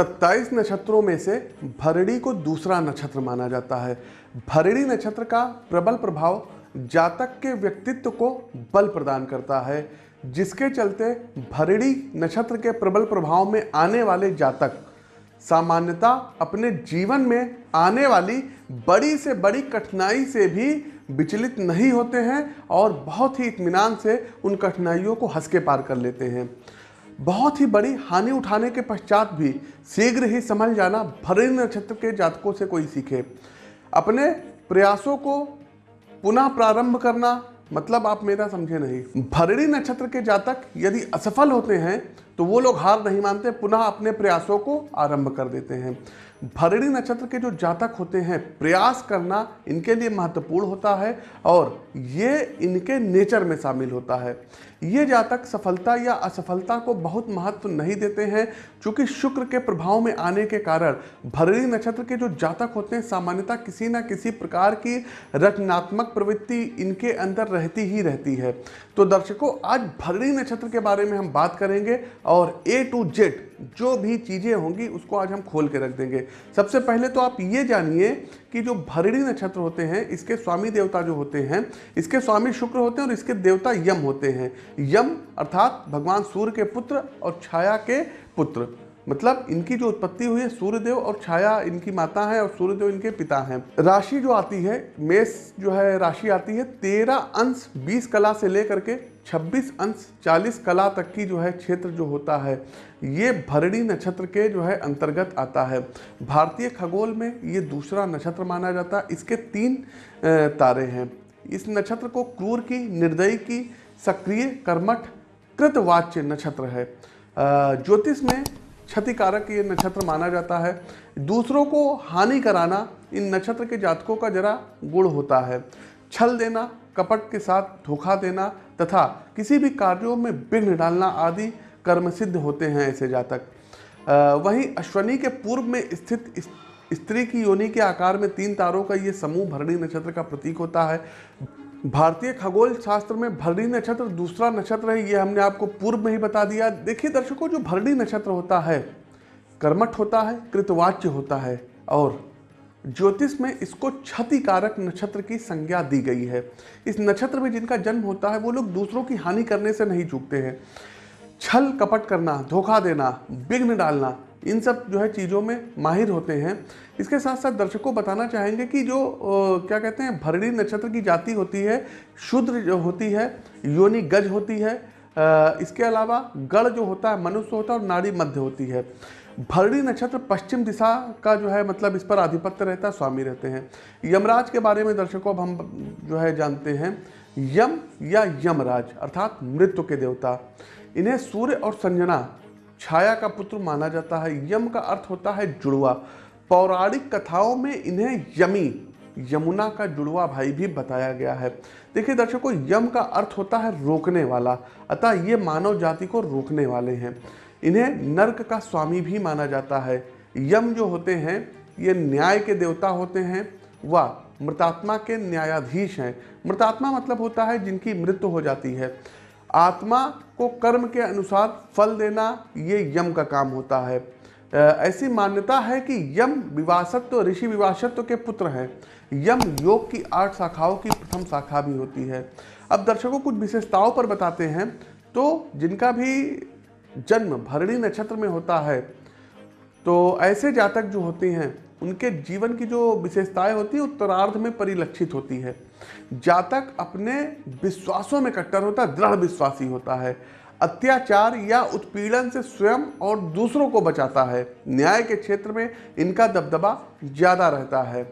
27 नक्षत्रों में से भरणी को दूसरा नक्षत्र माना जाता है। भरणी नक्षत्र का प्रबल प्रभाव जातक के व्यक्तित्व को बल प्रदान करता है, जिसके चलते भरणी नक्षत्र के प्रबल प्रभाव में आने वाले जातक सामान्यता अपने जीवन में आने वाली बड़ी से बड़ी कठिनाई से भी विचलित नहीं होते हैं और बहुत ही इत्मीनान से उन कठिनाइयों को हंस के पार कर लेते हैं। बहुत ही बड़ी हानि उठाने के पश्चात भी शीघ्र ही संभल जाना भरणी नक्षत्र के जातकों से कोई सीखे। अपने प्रयासों को पुनः प्रारंभ करना मतलब आप मेरा समझे नहीं। भरणी नक्षत्र के जातक यदि असफल होते हैं तो वो लोग हार नहीं मानते, पुनः अपने प्रयासों को आरंभ कर देते हैं। भरणी नक्षत्र के जो जातक होते हैं, प्रयास करना इनके लिए महत्वपूर्ण होता है और ये इनके नेचर में शामिल होता है। ये जातक सफलता या असफलता को बहुत महत्व नहीं देते हैं, क्योंकि शुक्र के प्रभाव में आने के कारण भरणी नक्षत्र के जो जातक होते हैं, सामान्यतः किसी न किसी प्रकार की रचनात्मक प्रवृत्ति इनके अंदर रहती ही रहती है। तो दर्शकों, आज भरणी नक्षत्र के बारे में हम बात करेंगे और ए टू जेड जो भी चीज़ें होंगी, उसको आज हम खोल के रख देंगे। सबसे पहले तो आप ये जानिए कि जो भरणी नक्षत्र होते हैं, इसके स्वामी देवता जो होते हैं, इसके स्वामी शुक्र होते हैं और इसके देवता यम होते हैं। यम अर्थात भगवान सूर्य के पुत्र और छाया के पुत्र। मतलब इनकी जो उत्पत्ति हुई है, सूर्यदेव और छाया इनकी माता है और सूर्यदेव इनके पिता हैं। राशि जो आती है, मेष जो है, राशि आती है तेरह अंश बीस कला से लेकर के 26 अंश 40 कला तक की जो है क्षेत्र जो होता है, ये भरणी नक्षत्र के जो है अंतर्गत आता है। भारतीय खगोल में ये दूसरा नक्षत्र माना जाता है। इसके तीन तारे हैं। इस नक्षत्र को क्रूर की, निर्दयी की, सक्रिय, कर्मठ कृतवाच्य नक्षत्र है। ज्योतिष में क्षतिकारक ये नक्षत्र माना जाता है। दूसरों को हानि कराना इन नक्षत्र के जातकों का जरा गुण होता है। छल देना कपट के साथ धोखा देना तथा किसी भी कार्यों में विघ्न डालना आदि कर्म सिद्ध होते हैं ऐसे जातक। वहीं अश्वनी के पूर्व में स्थित स्त्री की योनि के आकार में तीन तारों का ये समूह भरणी नक्षत्र का प्रतीक होता है। भारतीय खगोल शास्त्र में भरणी नक्षत्र दूसरा नक्षत्र है, ये हमने आपको पूर्व में ही बता दिया। देखिए दर्शकों, जो भरणी नक्षत्र होता है, कर्मठ होता है, कृतवाच्य होता है और ज्योतिष में इसको क्षतिकारक नक्षत्र की संज्ञा दी गई है। इस नक्षत्र में जिनका जन्म होता है वो लोग दूसरों की हानि करने से नहीं चूकते हैं। छल कपट करना धोखा देना विघ्न डालना इन सब जो है चीज़ों में माहिर होते हैं। इसके साथ साथ दर्शकों को बताना चाहेंगे कि जो आ, क्या कहते हैं भरणी नक्षत्र की जाति होती है शुद्र जो होती है योनि गज होती है आ, इसके अलावा गढ़ जो होता है मनुष्य होता है और नाड़ी मध्य होती है। भरणी नक्षत्र पश्चिम दिशा का जो है मतलब इस पर आधिपत्य रहता है, स्वामी रहते हैं। यमराज के बारे में दर्शकों अब हम जो है, जानते हैं। यम या यमराज, अर्थात मृत्यु के देवता। इन्हें सूर्य और संजना, छाया का पुत्र माना जाता है। यम का अर्थ होता है जुड़वा। पौराणिक कथाओं में इन्हें यमी, यमुना का जुड़वा भाई भी बताया गया है। देखिए दर्शकों, यम का अर्थ होता है रोकने वाला, अतः ये मानव जाति को रोकने वाले हैं। इन्हें नर्क का स्वामी भी माना जाता है। यम जो होते हैं, ये न्याय के देवता होते हैं, व मृतात्मा के न्यायाधीश हैं। मृतात्मा मतलब होता है जिनकी मृत्यु हो जाती है। आत्मा को कर्म के अनुसार फल देना, ये यम का काम होता है। ऐसी मान्यता है कि यम विवासत्व ऋषि विवासत्व के पुत्र हैं। यम योग की आठ शाखाओं की प्रथम शाखा भी होती है। अब दर्शकों कुछ विशेषताओं पर बताते हैं। तो जिनका भी जन्म भरणी नक्षत्र में होता है। तो ऐसे जातक जो होते हैं, उनके जीवन की जो विशेषताएँ होती है, उत्तरार्ध में परिलक्षित होती है। जातक अपने विश्वासों में कट्टर होता है, दृढ़ विश्वासी होता है। अत्याचार या उत्पीड़न से स्वयं और दूसरों को बचाता है। न्याय के क्षेत्र में इनका दबदबा ज़्यादा रहता है।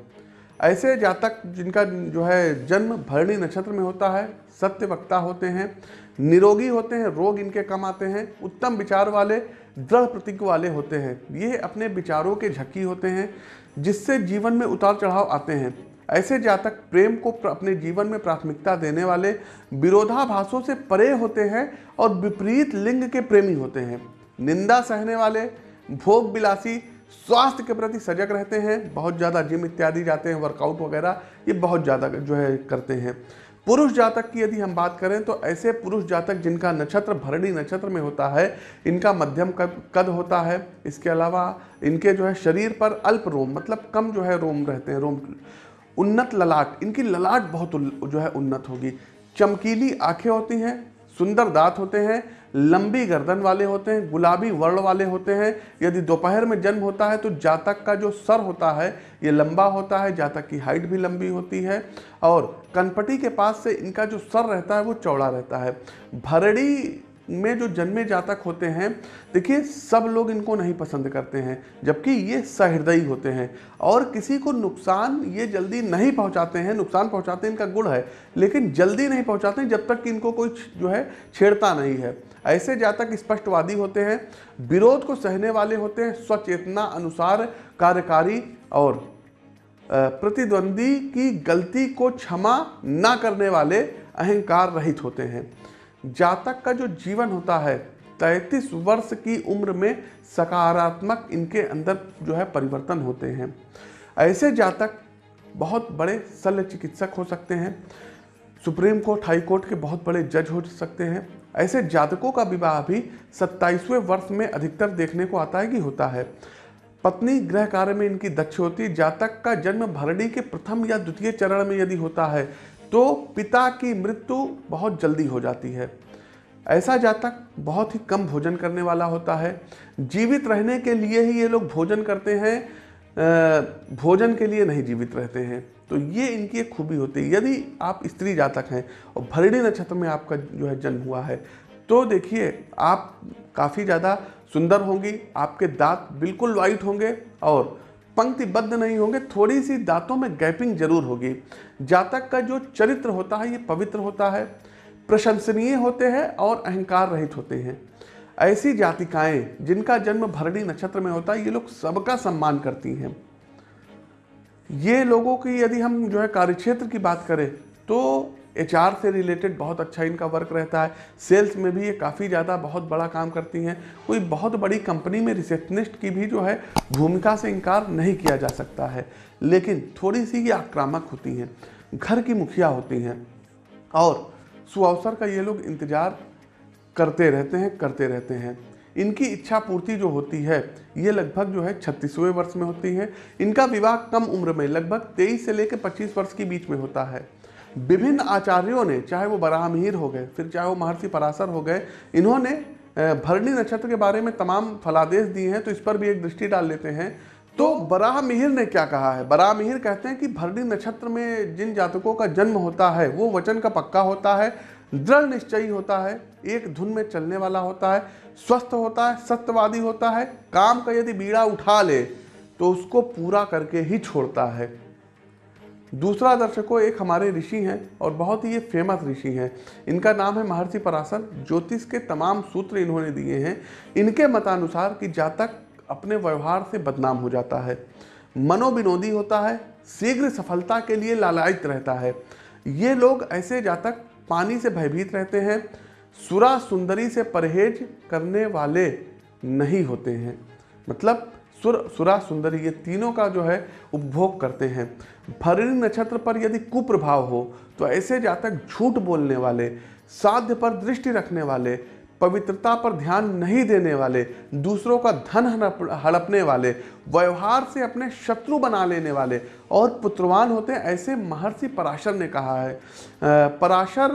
ऐसे जातक जिनका जो है जन्म भरणी नक्षत्र में होता है, सत्य वक्ता होते हैं। निरोगी होते हैं, रोग इनके कम आते हैं, उत्तम विचार वाले, दृढ़ प्रतीक वाले होते हैं। ये अपने विचारों के झक्की होते हैं, जिससे जीवन में उतार चढ़ाव आते हैं। ऐसे जातक प्रेम को अपने जीवन में प्राथमिकता देने वाले, विरोधाभासों से परे होते हैं और विपरीत लिंग के प्रेमी होते हैं। निंदा सहने वाले, भोग बिलासी, स्वास्थ्य के प्रति सजग रहते हैं, बहुत ज़्यादा जिम इत्यादि जाते हैं वर्कआउट वगैरह, ये बहुत ज़्यादा जो है करते हैं। पुरुष जातक की यदि हम बात करें तो ऐसे पुरुष जातक जिनका नक्षत्र भरणी नक्षत्र में होता है, इनका मध्यम कद होता है। इसके अलावा इनके जो है शरीर पर अल्प रोम मतलब कम जो है रोम रहते हैं, रोम उन्नत ललाट, इनकी ललाट बहुत जो है उन्नत होगी। चमकीली आँखें होती हैं, सुंदर दांत होते हैं लंबी गर्दन वाले होते हैं, गुलाबी वर्ण वाले होते हैं। यदि दोपहर में जन्म होता है तो जातक का जो सर होता है, ये लंबा होता है, जातक की हाइट भी लंबी होती है और कनपटी के पास से इनका जो सर रहता है, वो चौड़ा रहता है। भरड़ी में जो जन्मे जातक होते हैं, देखिए, सब लोग इनको नहीं पसंद करते हैं, जबकि ये सहृदयी होते हैं और किसी को नुकसान ये जल्दी नहीं पहुंचाते हैं। नुकसान पहुंचाते हैं इनका गुण है, लेकिन जल्दी नहीं पहुंचाते जब तक कि इनको कोई जो है छेड़ता नहीं है। ऐसे जातक स्पष्टवादी होते हैं, विरोध को सहने वाले होते हैं, स्वचेतना अनुसार कार्यकारी और प्रतिद्वंदी की गलती को क्षमा न करने वाले अहंकार रहित होते हैं। जातक का जो जीवन होता है, तैतीस वर्ष की उम्र में सकारात्मक इनके अंदर जो है परिवर्तन होते हैं। ऐसे जातक बहुत बड़े शल्य चिकित्सक हो सकते हैं, सुप्रीम कोर्ट, हाई कोर्ट के बहुत बड़े जज हो सकते हैं ऐसे जातकों का विवाह भी सत्ताईसवें वर्ष में अधिकतर देखने को आता है कि होता है। पत्नी गृह कार्य में इनकी दक्ष होती, जातक का जन्म भरणी के प्रथम या द्वितीय चरण में यदि होता है तो पिता की मृत्यु बहुत जल्दी हो जाती है। ऐसा जातक बहुत ही कम भोजन करने वाला होता है। जीवित रहने के लिए ही ये लोग भोजन करते हैं भोजन के लिए नहीं जीवित रहते हैं। तो ये इनकी एक खूबी होती है। यदि आप स्त्री जातक हैं और भरणी नक्षत्र में आपका जो है जन्म हुआ है तो देखिए, आप काफ़ी ज़्यादा सुंदर होंगी, आपके दांत बिल्कुल वाइट होंगे और पंक्तिबद्ध नहीं होंगे थोड़ी सी दांतों में गैपिंग ज़रूर होगी। जातक का जो चरित्र होता है, ये पवित्र होता है, प्रशंसनीय होते हैं और अहंकार रहित होते हैं। ऐसी जातिकाएँ जिनका जन्म भरणी नक्षत्र में होता है, ये लोग सबका सम्मान करती हैं। ये लोगों की यदि हम जो है कार्यक्षेत्र की बात करें तो एचआर से रिलेटेड बहुत अच्छा इनका वर्क रहता है। सेल्स में भी ये काफ़ी ज़्यादा बहुत बड़ा काम करती हैं। कोई बहुत बड़ी कंपनी में रिसेप्शनिस्ट की भी जो है भूमिका से इनकार नहीं किया जा सकता है। लेकिन थोड़ी सी ये आक्रामक होती हैं, घर की मुखिया होती हैं। और सुअवसर का ये लोग इंतज़ार करते रहते हैं, करते रहते हैं। इनकी इच्छा पूर्ति जो होती है, ये लगभग जो है छत्तीसवें वर्ष में होती है। इनका विवाह कम उम्र में, लगभग तेईस से लेकर पच्चीस वर्ष के बीच में होता है। विभिन्न आचार्यों ने, चाहे वो बराहमीर हो गए, फिर चाहे वो महर्षि पराशर हो गए, इन्होंने भरणी नक्षत्र के बारे में तमाम फलादेश दिए हैं तो इस पर भी एक दृष्टि डाल लेते हैं। तो बराह मिहिर ने क्या कहा है? बराह मिहिर कहते हैं कि भरणी नक्षत्र में जिन जातकों का जन्म होता है, वो वचन का पक्का होता है दृढ़ निश्चयी होता है, एक धुन में चलने वाला होता है, स्वस्थ होता है, सत्यवादी होता है, काम का यदि बीड़ा उठा ले तो उसको पूरा करके ही छोड़ता है। दूसरा दर्शकों, एक हमारे ऋषि हैं और बहुत ही ये फ़ेमस ऋषि हैं। इनका नाम है महर्षि पराशर। ज्योतिष के तमाम सूत्र इन्होंने दिए हैं। इनके मतानुसार कि जातक अपने व्यवहार से बदनाम हो जाता है। मनोविनोदी होता है। शीघ्र सफलता के लिए लालायित रहता है। ये लोग ऐसे जातक पानी से भयभीत रहते हैं, सुरा सुंदरी से परहेज करने वाले नहीं होते हैं। मतलब सुर, सुरा सुंदरी ये तीनों का जो है उपभोग करते हैं। भरणी नक्षत्र पर यदि कुप्रभाव हो तो ऐसे जातक झूठ बोलने वाले, साध्य पर दृष्टि रखने वाले, पवित्रता पर ध्यान नहीं देने वाले, दूसरों का धन हड़पने वाले व्यवहार से अपने शत्रु बना लेने वाले और पुत्रवान होते हैं ऐसे महर्षि पराशर ने कहा है। पराशर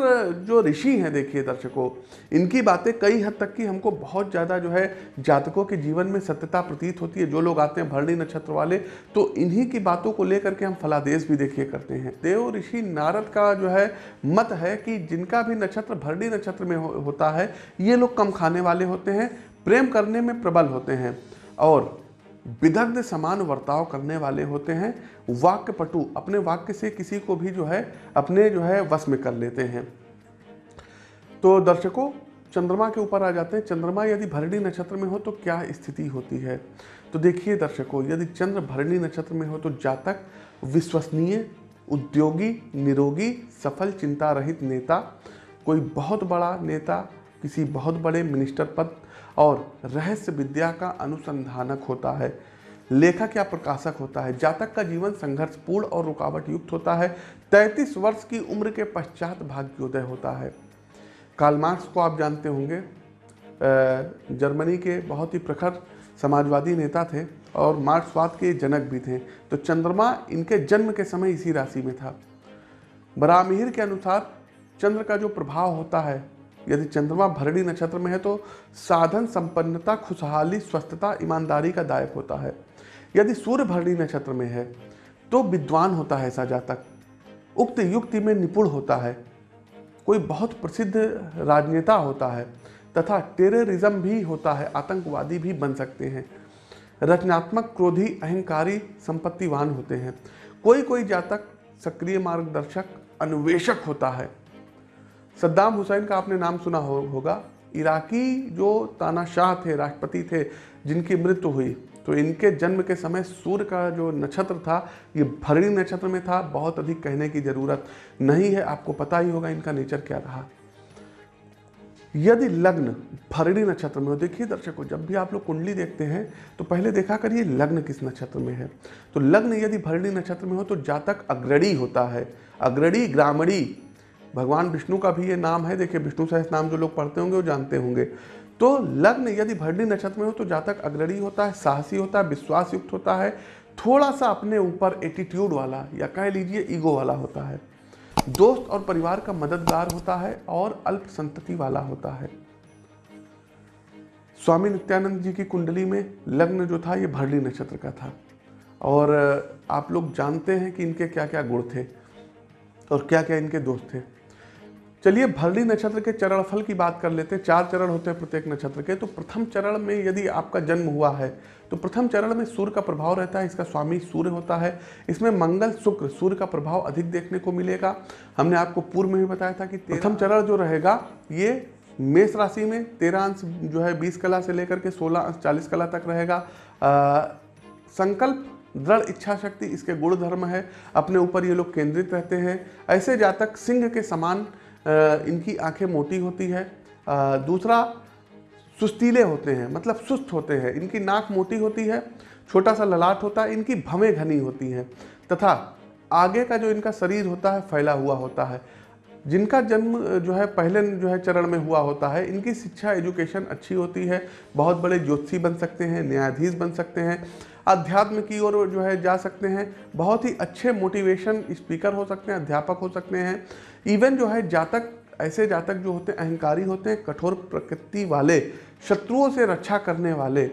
जो ऋषि हैं देखिए दर्शकों इनकी बातें कई हद तक की हमको बहुत ज़्यादा जो है जातकों के जीवन में सत्यता प्रतीत होती है। जो लोग आते हैं भरणी नक्षत्र वाले तो इन्हीं की बातों को लेकर के हम फलादेश भी देखिए करते हैं। देव ऋषि नारद का जो है मत है कि जिनका भी नक्षत्र भरणी नक्षत्र में हो, होता है ये लोग कम खाने वाले होते हैं प्रेम करने में प्रबल होते हैं। और विदग्ध समान वर्ताव करने वाले होते हैं। वाक्य पटु अपने वाक्य से किसी को भी जो है, अपने जो है वश में कर लेते हैं। तो दर्शकों, चंद्रमा के ऊपर आ जाते हैं। चंद्रमा यदि भरणी नक्षत्र में हो तो क्या स्थिति होती है? तो देखिए दर्शकों, यदि चंद्र भरणी नक्षत्र में हो तो जातक, विश्वसनीय, उद्योगी, निरोगी, सफल, चिंता रहित नेता, कोई बहुत बड़ा नेता, किसी बहुत बड़े मिनिस्टर पद और रहस्य विद्या का अनुसंधानक होता है। लेखक या प्रकाशक होता है। जातक का जीवन संघर्षपूर्ण और रुकावट युक्त होता है। तैतीस वर्ष की उम्र के पश्चात भाग्योदय होता है। कार्ल मार्क्स को आप जानते होंगे। जर्मनी के बहुत ही प्रखर समाजवादी नेता थे और मार्क्सवाद के जनक भी थे। तो चंद्रमा इनके जन्म के समय इसी राशि में था। बरामिहिर के अनुसार चंद्र का जो प्रभाव होता है यदि चंद्रमा भरणी नक्षत्र में है तो साधन संपन्नता, खुशहाली, स्वस्थता, ईमानदारी का दायक होता है। यदि सूर्य भरणी नक्षत्र में है तो विद्वान होता है ऐसा जातक। उक्त युक्ति में निपुण होता है। कोई बहुत प्रसिद्ध राजनेता होता है तथा टेररिज्म भी होता है, आतंकवादी भी बन सकते हैं। रचनात्मक, क्रोधी, अहंकारी, संपत्तिवान होते हैं। कोई कोई जातक सक्रिय मार्गदर्शक, अन्वेषक होता है। सद्दाम हुसैन का आपने नाम सुना हो, होगा। इराकी जो तानाशाह थे राष्ट्रपति थे जिनकी मृत्यु हुई तो इनके जन्म के समय सूर्य का जो नक्षत्र था ये भरणी नक्षत्र में था। बहुत अधिक कहने की ज़रूरत नहीं है आपको पता ही होगा इनका नेचर क्या रहा। यदि लग्न भरणी नक्षत्र में हो देखिए दर्शकों जब भी आप लोग कुंडली देखते हैं तो पहले देखा करिए लग्न किस नक्षत्र में है। तो लग्न यदि भरणी नक्षत्र में हो तो जातक अग्रणी होता है। अग्रणी ग्रामणी भगवान विष्णु का भी ये नाम है। देखिए, विष्णु सहस नाम जो लोग पढ़ते होंगे, वो जानते होंगे। तो लग्न यदि भरणी नक्षत्र में हो तो जातक अग्रणी होता है, साहसी होता है विश्वास युक्त होता है थोड़ा सा अपने ऊपर एटीट्यूड वाला या कह लीजिए ईगो वाला होता है। दोस्त और परिवार का मददगार होता है और अल्प संतति वाला होता है। स्वामी नित्यानंद जी की कुंडली में लग्न जो था, ये भरली नक्षत्र का था। और आप लोग जानते हैं कि इनके क्या क्या गुण थे और क्या क्या इनके दोस्त थे। चलिए भरणी नक्षत्र के चरण फल की बात कर लेते हैं। चार चरण होते हैं प्रत्येक नक्षत्र के। तो प्रथम चरण में यदि आपका जन्म हुआ है तो प्रथम चरण में सूर्य का प्रभाव रहता है, इसका स्वामी सूर्य होता है। इसमें मंगल, शुक्र, सूर्य का प्रभाव अधिक देखने को मिलेगा। हमने आपको पूर्व में भी बताया था कि प्रथम चरण जो रहेगा, ये मेष राशि में तेरह अंश जो है, बीस कला से लेकर के सोलह अंश, चालीस कला तक रहेगा। संकल्प, दृढ़ इच्छा शक्ति, इसके गुण धर्म है। अपने ऊपर ये लोग केंद्रित रहते हैं। ऐसे जातक सिंह के समान इनकी आँखें मोटी होती है दूसरा सुस्तीले होते हैं मतलब सुस्त होते हैं, इनकी नाक मोटी होती है छोटा सा ललाट होता है, इनकी भवें घनी होती हैं, तथा आगे का जो इनका शरीर होता है, फैला हुआ होता है, जिनका जन्म जो है, पहले जो है चरण में हुआ होता है, इनकी शिक्षा, एजुकेशन अच्छी होती है, बहुत बड़े ज्योतिषी बन सकते हैं, न्यायाधीश बन सकते हैं अध्यात्म की ओर जो है जा सकते हैं। बहुत ही अच्छे मोटिवेशन स्पीकर हो सकते हैं, अध्यापक हो सकते हैं। इवन जो है जातक, ऐसे जातक जो होते हैं, अहंकारी होते हैं, कठोर प्रकृति वाले, शत्रुओं से रक्षा करने वाले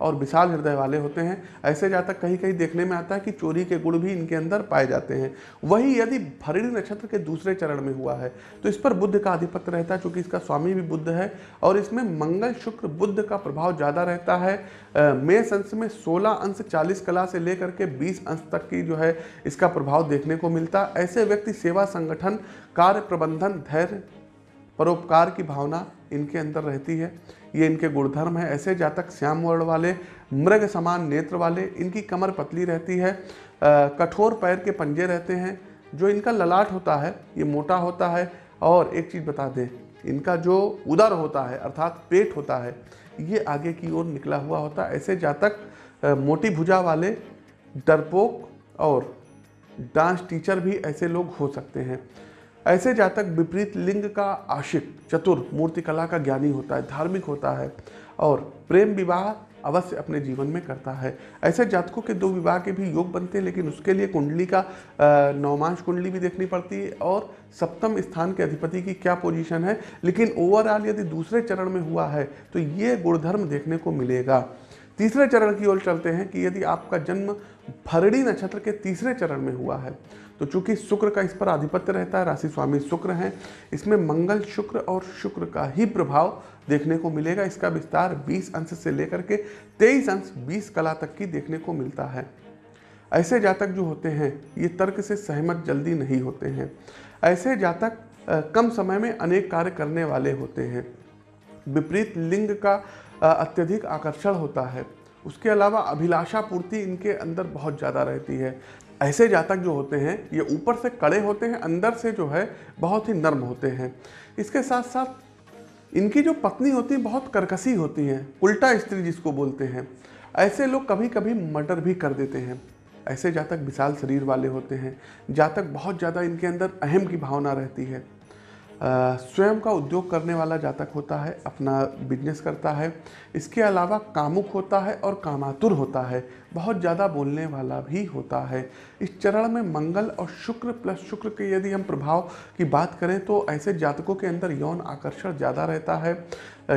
और विशाल हृदय वाले होते हैं। ऐसे जातक कहीं कहीं देखने में आता है कि चोरी के गुण भी इनके अंदर पाए जाते हैं। वही यदि भरणी नक्षत्र के दूसरे चरण में हुआ है तो इस पर बुद्ध का आधिपत्य रहता है क्योंकि इसका स्वामी भी बुद्ध है और इसमें मंगल, शुक्र, बुद्ध का प्रभाव ज़्यादा रहता है। मेष अंश में सोलह अंश चालीस कला से लेकर के बीस अंश तक की जो है इसका प्रभाव देखने को मिलता। ऐसे व्यक्ति सेवा संगठन, कार्य प्रबंधन, धैर्य, परोपकार की भावना इनके अंदर रहती है। ये इनके गुणधर्म है। ऐसे जातक श्याम वर्ण वाले, मृग समान नेत्र वाले, इनकी कमर पतली रहती है। कठोर पैर के पंजे रहते हैं। जो इनका ललाट होता है, ये मोटा होता है। और एक चीज़ बता दें, इनका जो उदर होता है, अर्थात पेट होता है, ये आगे की ओर निकला हुआ होता है। ऐसे जातक मोटी भुजा वाले, डरपोक और डांस टीचर भी ऐसे लोग हो सकते हैं। ऐसे जातक विपरीत लिंग का आशिक, चतुर मूर्तिकला का ज्ञानी होता है, धार्मिक होता है और प्रेम विवाह अवश्य अपने जीवन में करता है। ऐसे जातकों के दो विवाह के भी योग बनते हैं, लेकिन उसके लिए कुंडली का नवमांश कुंडली भी देखनी पड़ती है और सप्तम स्थान के अधिपति की क्या पोजीशन है? लेकिन ओवरऑल यदि दूसरे चरण में हुआ है तो ये गुणधर्म देखने को मिलेगा। तीसरे चरण की ओर चलते हैं कि यदि आपका जन्म भरणी नक्षत्र के तीसरे चरण में हुआ है तो चूँकि शुक्र का इस पर आधिपत्य रहता है, राशि स्वामी शुक्र हैं, इसमें मंगल शुक्र और शुक्र का ही प्रभाव देखने को मिलेगा। इसका विस्तार 20 अंश से लेकर के 23 अंश 20 कला तक की देखने को मिलता है। ऐसे जातक जो होते हैं, ये तर्क से सहमत जल्दी नहीं होते हैं। ऐसे जातक कम समय में अनेक कार्य करने वाले होते हैं। विपरीत लिंग का अत्यधिक आकर्षण होता है। उसके अलावा अभिलाषा पूर्ति इनके अंदर बहुत ज़्यादा रहती है। ऐसे जातक जो होते हैं, ये ऊपर से कड़े होते हैं, अंदर से जो है, बहुत ही नर्म होते हैं। इसके साथ साथ, इनकी जो पत्नी होती है, बहुत करकसी होती हैं। उल्टा स्त्री जिसको बोलते हैं। ऐसे लोग कभी कभी मर्डर भी कर देते हैं। ऐसे जातक विशाल शरीर वाले होते हैं। जातक बहुत ज़्यादा इनके अंदर अहम की भावना रहती है। स्वयं का उद्योग करने वाला जातक होता है, अपना बिज़नेस करता है। इसके अलावा कामुक होता है और कामातुर होता है। बहुत ज़्यादा बोलने वाला भी होता है। इस चरण में मंगल और शुक्र प्लस शुक्र के यदि हम प्रभाव की बात करें तो ऐसे जातकों के अंदर यौन आकर्षण ज़्यादा रहता है।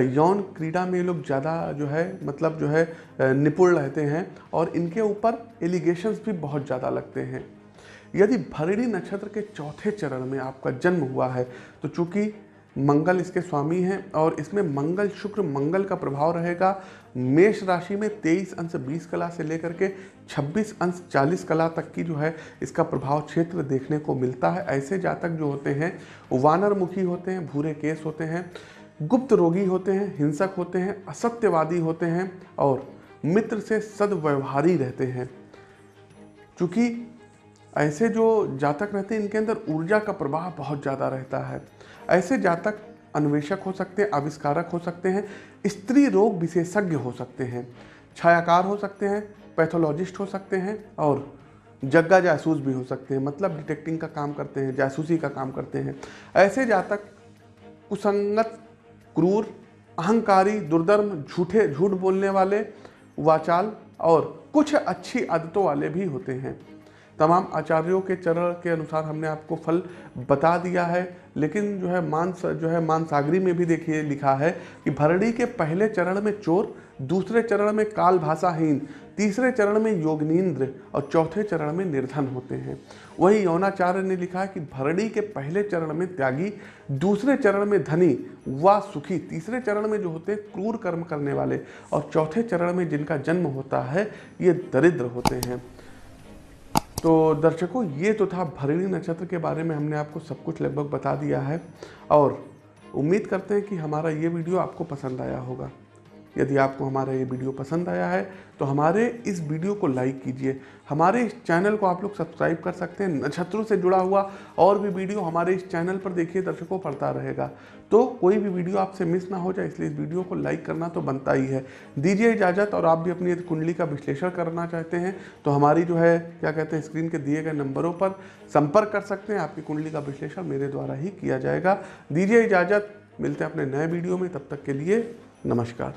यौन क्रीड़ा में लोग ज़्यादा जो है मतलब जो है निपुण रहते हैं और इनके ऊपर एलिगेशंस भी बहुत ज़्यादा लगते हैं। यदि भरणी नक्षत्र के चौथे चरण में आपका जन्म हुआ है तो चूँकि मंगल इसके स्वामी हैं और इसमें मंगल शुक्र मंगल का प्रभाव रहेगा, मेष राशि में 23 अंश 20 कला से लेकर के 26 अंश 40 कला तक की जो है, इसका प्रभाव क्षेत्र देखने को मिलता है। ऐसे जातक जो होते हैं वानर मुखी होते हैं, भूरे केस होते हैं, गुप्त रोगी होते हैं, हिंसक होते हैं, असत्यवादी होते हैं और मित्र से सदव्यवहारी रहते हैं। चूँकि ऐसे जो जातक रहते हैं, इनके अंदर ऊर्जा का प्रवाह बहुत ज़्यादा रहता है। ऐसे जातक अन्वेषक हो सकते हैं, आविष्कारक हो सकते हैं, स्त्री रोग विशेषज्ञ हो सकते हैं, छायाकार हो सकते हैं, पैथोलॉजिस्ट हो सकते हैं और जग्गा जासूस भी हो सकते हैं। मतलब डिटेक्टिंग का काम करते हैं, जासूसी का काम करते हैं। ऐसे जातक कुसंगत, क्रूर, अहंकारी, दुर्धर्म, झूठे, झूठ बोलने वाले, वाचाल और कुछ अच्छी आदतों वाले भी होते हैं। तमाम आचार्यों के चरण के अनुसार हमने आपको फल बता दिया है, लेकिन जो है मानस जो है मानसागरी में भी देखिए, लिखा है कि भरणी के पहले चरण में चोर, दूसरे चरण में काल भाषाहीन, तीसरे चरण में योगनींद्र और चौथे चरण में निर्धन होते हैं। वही यौनाचार्य ने लिखा है कि भरणी के पहले चरण में त्यागी, दूसरे चरण में धनी व सुखी, तीसरे चरण में जो होते हैं क्रूर कर्म करने वाले और चौथे चरण में जिनका जन्म होता है, ये दरिद्र होते हैं। तो दर्शकों, ये तो था भरणी नक्षत्र के बारे में हमने आपको सब कुछ लगभग बता दिया है। और उम्मीद करते हैं कि हमारा ये वीडियो आपको पसंद आया होगा। यदि आपको हमारा ये वीडियो पसंद आया है तो हमारे इस वीडियो को लाइक कीजिए। हमारे इस चैनल को आप लोग सब्सक्राइब कर सकते हैं, नक्षत्रों से जुड़ा हुआ और भी वीडियो हमारे इस चैनल पर देखिए, दर्शकों पढ़ता रहेगा। तो कोई भी वीडियो आपसे मिस ना हो जाए, इसलिए इस वीडियो को लाइक करना तो बनता ही है। दीजिए इजाज़त और आप भी अपनी कुंडली का विश्लेषण करना चाहते हैं तो हमारी जो है, क्या कहते हैं, स्क्रीन के दिए गए नंबरों पर संपर्क कर सकते हैं। आपकी कुंडली का विश्लेषण मेरे द्वारा ही किया जाएगा। दीजिए इजाज़त, मिलते हैं अपने नए वीडियो में, तब तक के लिए नमस्कार।